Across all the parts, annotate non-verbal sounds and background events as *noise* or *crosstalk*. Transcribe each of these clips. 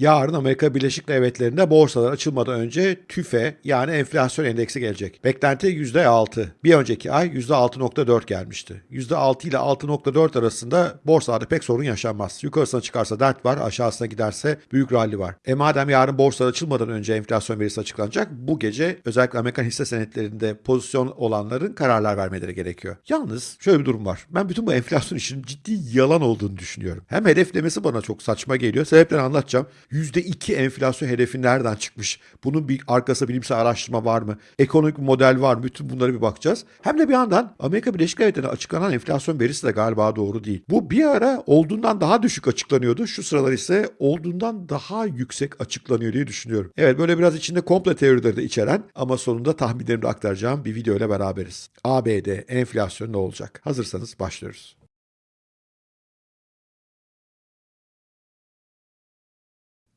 Yarın Amerika Birleşik Devletleri'nde borsalar açılmadan önce TÜFE yani enflasyon endeksi gelecek. Beklenti %6. Bir önceki ay %6.4 gelmişti. %6 ile 6.4 arasında borsalarda pek sorun yaşanmaz. Yukarısına çıkarsa dert var, aşağısına giderse büyük rally var. E madem yarın borsalar açılmadan önce enflasyon verisi açıklanacak, bu gece özellikle Amerikan hisse senetlerinde pozisyon olanların kararlar vermeleri gerekiyor. Yalnız şöyle bir durum var. Ben bütün bu enflasyon işinin ciddi yalan olduğunu düşünüyorum. Hem hedeflemesi bana çok saçma geliyor. Sebeplerini anlatacağım. %2 enflasyon hedefi nereden çıkmış? Bunun bir arkasında bilimsel araştırma var mı? Ekonomik model var mı? Bütün bunlara bir bakacağız. Hem de bir yandan Amerika Birleşik Devletleri'nde açıklanan enflasyon verisi de galiba doğru değil. Bu bir ara olduğundan daha düşük açıklanıyordu. Şu sıralar ise olduğundan daha yüksek açıklanıyor diye düşünüyorum. Evet böyle biraz içinde komple teorileri de içeren ama sonunda tahminlerimi aktaracağım bir video ile beraberiz. ABD enflasyon ne olacak? Hazırsanız başlıyoruz.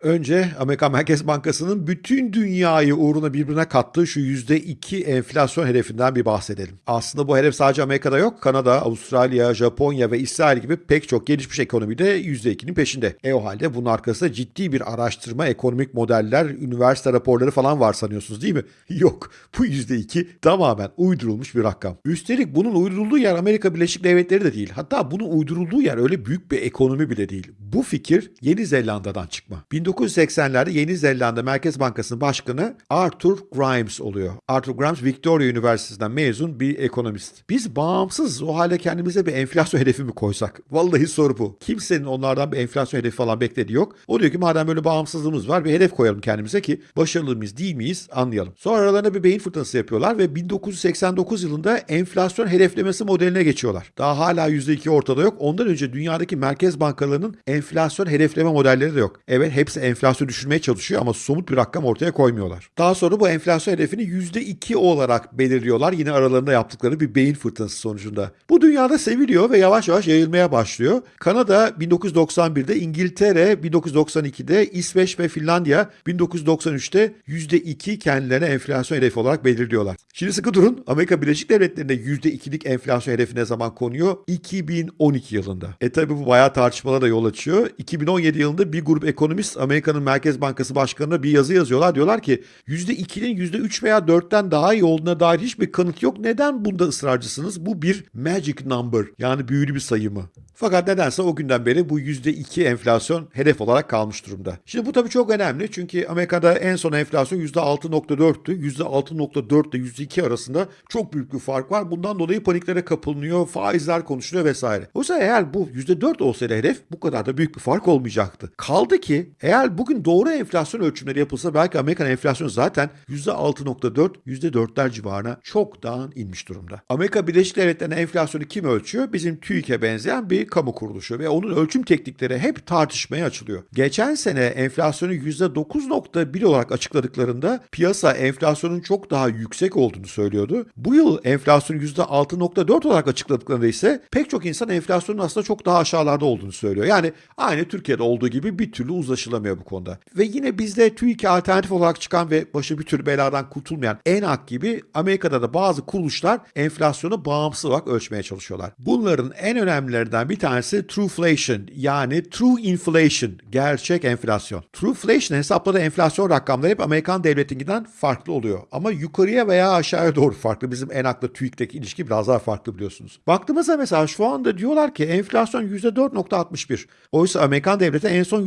Önce Amerika Merkez Bankası'nın bütün dünyayı uğruna birbirine kattığı şu %2 enflasyon hedefinden bir bahsedelim. Aslında bu hedef sadece Amerika'da yok. Kanada, Avustralya, Japonya ve İsrail gibi pek çok gelişmiş ekonomide %2'nin peşinde. E o halde bunun arkasında ciddi bir araştırma, ekonomik modeller, üniversite raporları falan var sanıyorsunuz değil mi? *laughs* Yok. Bu %2 tamamen uydurulmuş bir rakam. Üstelik bunun uydurulduğu yer Amerika Birleşik Devletleri de değil. Hatta bunun uydurulduğu yer öyle büyük bir ekonomi bile değil. Bu fikir Yeni Zelanda'dan çıkma. 1980'lerde Yeni Zelanda Merkez Bankası'nın başkanı Arthur Grimes oluyor. Arthur Grimes Victoria Üniversitesi'nden mezun bir ekonomist. Biz bağımsız o halde kendimize bir enflasyon *laughs* hedefi mi koysak? Vallahi soru bu. Kimsenin onlardan bir enflasyon hedefi falan beklediği yok. O diyor ki madem böyle bağımsızlığımız var bir hedef koyalım kendimize ki başarılı mıyız değil miyiz anlayalım. Sonra aralarında bir beyin fırtınası yapıyorlar ve 1989 yılında enflasyon hedeflemesi modeline geçiyorlar. Daha hala %2 ortada yok. Ondan önce dünyadaki merkez bankalarının enflasyon hedefleme modelleri de yok. Evet hepsi enflasyonu düşürmeye çalışıyor ama somut bir rakam ortaya koymuyorlar. Daha sonra bu enflasyon hedefini %2 olarak belirliyorlar yine aralarında yaptıkları bir beyin fırtınası sonucunda. Bu dünyada seviliyor ve yavaş yavaş yayılmaya başlıyor. Kanada 1991'de, İngiltere 1992'de, İsveç ve Finlandiya 1993'te %2 kendilerine enflasyon hedefi olarak belirliyorlar. Şimdi sıkı durun. Amerika Birleşik Devletleri'nde %2'lik enflasyon hedefi ne zaman konuyor? 2012 yılında. E tabi bu bayağı tartışmalara da yol açıyor. 2017 yılında bir grup ekonomist Amerika'nın Merkez Bankası Başkanı'na bir yazı yazıyorlar. Diyorlar ki %2'nin %3 veya 4'ten daha iyi olduğuna dair hiçbir kanıt yok. Neden bunda ısrarcısınız? Bu bir magic number yani büyülü bir sayı mı? Fakat nedense o günden beri bu %2 enflasyon hedef olarak kalmış durumda. Şimdi bu tabii çok önemli çünkü Amerika'da en son enflasyon %6.4'tü. %6.4 ile %2 arasında çok büyük bir fark var. Bundan dolayı paniklere kapılınıyor, faizler konuşuluyor vesaire. Oysa eğer bu %4 olsaydı hedef bu kadar da büyük bir fark olmayacaktı. Kaldı ki eğer bugün doğru enflasyon ölçümleri yapılsa belki Amerikan enflasyonu zaten %6.4, %4'ler civarına çoktan inmiş durumda. Amerika Birleşik Devletleri'nin enflasyonu kim ölçüyor? Bizim TÜİK'e benzeyen bir kamu kuruluşu ve onun ölçüm teknikleri hep tartışmaya açılıyor. Geçen sene enflasyonu %9.1 olarak açıkladıklarında piyasa enflasyonun çok daha yüksek olduğunu söylüyordu. Bu yıl enflasyonu %6.4 olarak açıkladıklarında ise pek çok insan enflasyonun aslında çok daha aşağılarda olduğunu söylüyor. Yani aynı Türkiye'de olduğu gibi bir türlü uzlaşılamıyor bu konuda. Ve yine bizde TÜİK'e alternatif olarak çıkan ve başı bir tür beladan kurtulmayan ENAK gibi Amerika'da da bazı kuruluşlar enflasyonu bağımsız olarak ölçmeye çalışıyorlar. Bunların en önemlilerinden bir tanesi Trueflation yani True Inflation, gerçek enflasyon. Trueflation hesapladığı enflasyon rakamları hep Amerikan devletinkinden farklı oluyor. Ama yukarıya veya aşağıya doğru farklı. Bizim ENAK'la TÜİK'teki ilişki biraz daha farklı biliyorsunuz. Baktığımızda mesela şu anda diyorlar ki enflasyon %4.61. Oysa Amerikan devleti en son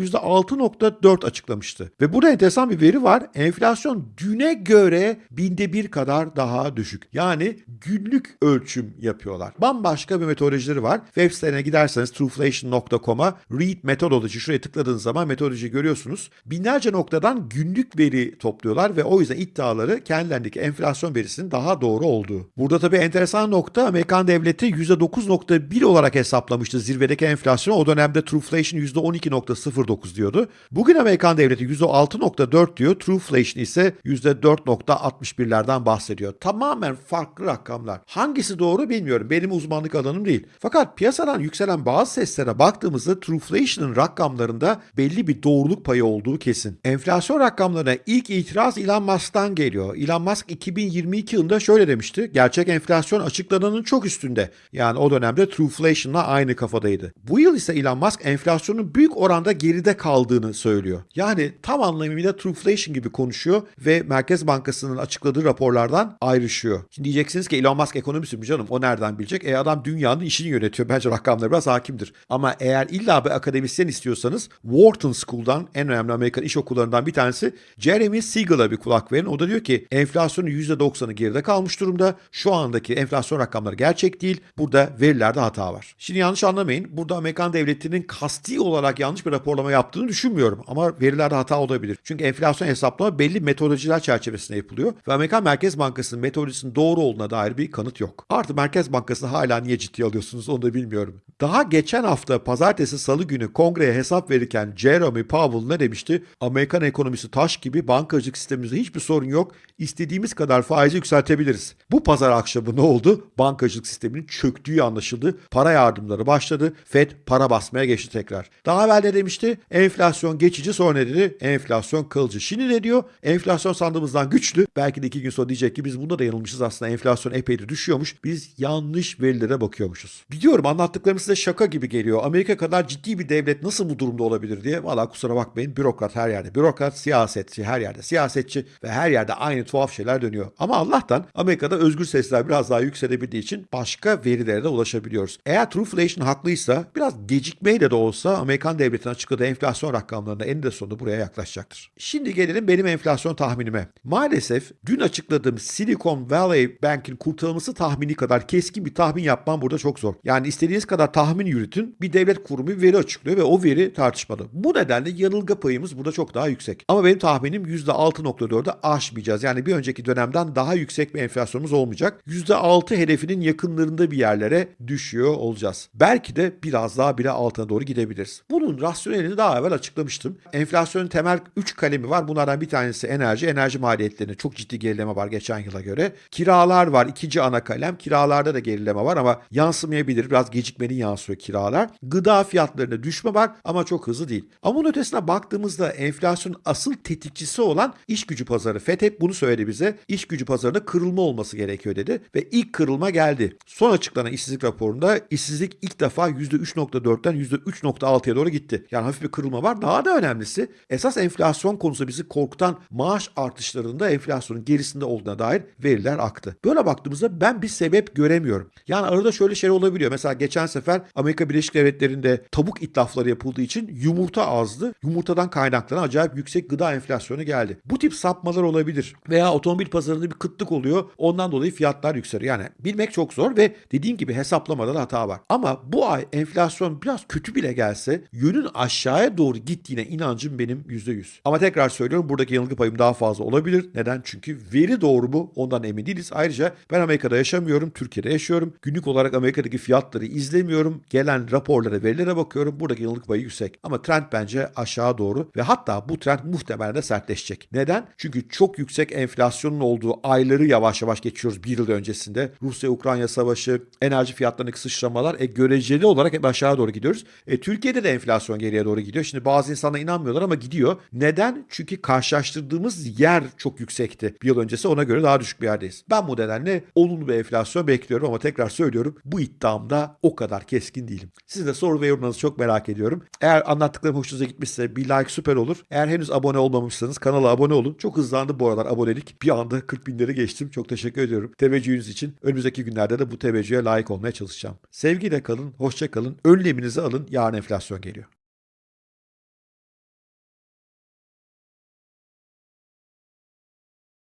%6.4 açıklamıştı. Ve burada enteresan bir veri var. Enflasyon düne göre binde bir kadar daha düşük. Yani günlük ölçüm yapıyorlar. Bambaşka bir metodolojileri var. Web sitelerine giderseniz trueflation.com'a read methodology şuraya tıkladığınız zaman metodoloji görüyorsunuz. Binlerce noktadan günlük veri topluyorlar ve o yüzden iddiaları kendilerindeki enflasyon verisinin daha doğru olduğu. Burada tabii enteresan nokta Amerikan devleti %9.1 olarak hesaplamıştı zirvedeki enflasyonu. O dönemde Trueflation %12.09 diyordu. Bugün Amerikan devleti %6.4 diyor. Trueflation ise %4.61'lerden bahsediyor. Tamamen farklı rakamlar. Hangisi doğru bilmiyorum. Benim uzmanlık alanım değil. Fakat piyasadan yükselen bazı seslere baktığımızda Trueflation'ın rakamlarında belli bir doğruluk payı olduğu kesin. Enflasyon rakamlarına ilk itiraz Elon Musk'tan geliyor. Elon Musk 2022 yılında şöyle demişti. Gerçek enflasyon açıklananın çok üstünde. Yani o dönemde Trueflation'la aynı kafadaydı. Bu yıl ise Elon Musk enflasyonun büyük oranda geride kaldığını söylüyor. Yani tam anlamıyla trueflation gibi konuşuyor ve Merkez Bankası'nın açıkladığı raporlardan ayrışıyor. Şimdi diyeceksiniz ki Elon Musk ekonomist mi canım o nereden bilecek? E adam dünyanın işini yönetiyor. Bence rakamlara biraz hakimdir. Ama eğer illa bir akademisyen istiyorsanız Wharton School'dan en önemli Amerikan iş okullarından bir tanesi Jeremy Siegel'a bir kulak verin. O da diyor ki enflasyonun %90'ı geride kalmış durumda. Şu andaki enflasyon rakamları gerçek değil. Burada verilerde hata var. Şimdi yanlış anlamayın. Burada Amerikan devletinin kasti olarak yanlış bir raporlama yaptığını düşünmüyorum. Ama verilerde hata olabilir. Çünkü enflasyon hesaplama belli metodolojiler çerçevesinde yapılıyor. Ve Amerikan Merkez Bankası'nın metodolojisinin doğru olduğuna dair bir kanıt yok. Artı Merkez Bankası'nı hala niye ciddiye alıyorsunuz onu da bilmiyorum. Daha geçen hafta pazartesi salı günü kongreye hesap verirken Jeremy Powell ne demişti? Amerikan ekonomisi taş gibi bankacılık sistemimizde hiçbir sorun yok. İstediğimiz kadar faizi yükseltebiliriz. Bu pazar akşamı ne oldu? Bankacılık sisteminin çöktüğü anlaşıldı. Para yardımları başladı. Fed para basmaya geçti tekrar. Daha evvel de demişti? Enflasyon geçici sonra ne dedi? Enflasyon kalıcı. Şimdi ne diyor? Enflasyon sandığımızdan güçlü. Belki de iki gün sonra diyecek ki biz bunda da yanılmışız aslında. Enflasyon epey de düşüyormuş. Biz yanlış verilere bakıyormuşuz. Biliyorum anlattıklarım size şaka gibi geliyor. Amerika kadar ciddi bir devlet nasıl bu durumda olabilir diye. Valla kusura bakmayın bürokrat her yerde. Bürokrat, siyasetçi her yerde. Siyasetçi ve her yerde aynı tuhaf şeyler dönüyor. Ama Allah'tan Amerika'da özgür sesler biraz daha yükselebildiği için başka verilere de ulaşabiliyoruz. Eğer Trueflation haklıysa biraz gecikmeyle de olsa Amerikan devletinin açıkladığı enflasyon rakamlarında eninde sonunda buraya yaklaşacaktır. Şimdi gelelim benim enflasyon tahminime. Maalesef dün açıkladığım Silicon Valley Bank'in kurtarılması tahmini kadar keskin bir tahmin yapmam burada çok zor. Yani istediğiniz kadar tahmin yürütün bir devlet kurumu veri açıklıyor ve o veri tartışmalı. Bu nedenle yanılgı payımız burada çok daha yüksek. Ama benim tahminim %6.4'ü aşmayacağız. Yani bir önceki dönemden daha yüksek bir enflasyonumuz olmayacak. %6 hedefinin yakınlarında bir yerlere düşüyor olacağız. Belki de biraz daha bile altına doğru gidebiliriz. Bunun rasyonelini daha evvel açıklamıştım. Enflasyonun temel 3 kalemi var. Bunlardan bir tanesi enerji. Enerji maliyetlerinde çok ciddi gerileme var geçen yıla göre. Kiralar var. ikinci ana kalem. Kiralarda da gerileme var ama yansımayabilir. Biraz gecikmeli yansıyor kiralar. Gıda fiyatlarında düşme var ama çok hızlı değil. Ama bunun ötesine baktığımızda enflasyonun asıl tetikçisi olan iş gücü pazarı. FED hep bunu söyledi bize. İş gücü pazarında kırılma olması gerekiyor dedi ve ilk kırılma geldi. Son açıklanan işsizlik raporunda işsizlik ilk defa %3.4'ten %3.6'ya doğru gitti. Yani hafif bir kırılma var. Daha da önemlisi esas enflasyon konusu bizi korkutan maaş artışlarında enflasyonun gerisinde olduğuna dair veriler aktı. Böyle baktığımızda ben bir sebep göremiyorum. Yani arada şöyle şey olabiliyor. Mesela geçen sefer Amerika Birleşik Devletleri'nde tavuk itlafları yapıldığı için yumurta azdı. Yumurtadan kaynaklanan acayip yüksek gıda enflasyonu geldi. Bu tip sapmalar olabilir. Veya otomobil pazarında bir kıtlık oluyor. Ondan dolayı fiyatlar yükseliyor. Yani bilmek çok zor ve dediğim gibi hesaplamada da hata var. Ama bu ay enflasyon biraz kötü bile gelse yönün aşağıya doğru gittiğine inancım benim %100. Ama tekrar söylüyorum buradaki yanılgı payım daha fazla olabilir. Neden? Çünkü veri doğru mu ondan emin değiliz. Ayrıca ben Amerika'da yaşamıyorum, Türkiye'de yaşıyorum. Günlük olarak Amerika'daki fiyatları izlemiyorum. Gelen raporlara, verilere bakıyorum. Buradaki yanılgı payı yüksek. Ama trend bence aşağı doğru ve hatta bu trend muhtemelen de sertleşecek. Neden? Çünkü çok yüksek enflasyonun olduğu ayları yavaş yavaş geçiyoruz bir yıl öncesinde. Rusya-Ukrayna savaşı, enerji fiyatlarındaki sıçramalar e, göreceli olarak hep aşağı doğru gidiyoruz. E, Türkiye'de de enflasyon geriye doğru gidiyor. Şimdi bazı insanlar inanmıyorlar ama gidiyor. Neden? Çünkü karşılaştırdığımız yer çok yüksekti. Bir yıl öncesi ona göre daha düşük bir yerdeyiz. Ben bu nedenle olumlu bir enflasyon bekliyorum ama tekrar söylüyorum bu iddiamda o kadar keskin değilim. Sizin de soru ve yorumlarınızı çok merak ediyorum. Eğer anlattıklarım hoşunuza gitmişse bir like süper olur. Eğer henüz abone olmamışsanız kanala abone olun. Çok hızlandı bu aralar abonelik. Bir anda 40 binleri geçtim. Çok teşekkür ediyorum. Teveccühünüz için. Önümüzdeki günlerde de bu teveccühe layık olmaya çalışacağım. Sevgiyle kalın, hoşça kalın. Önleminizi alın. Yarın enflasyon geliyor.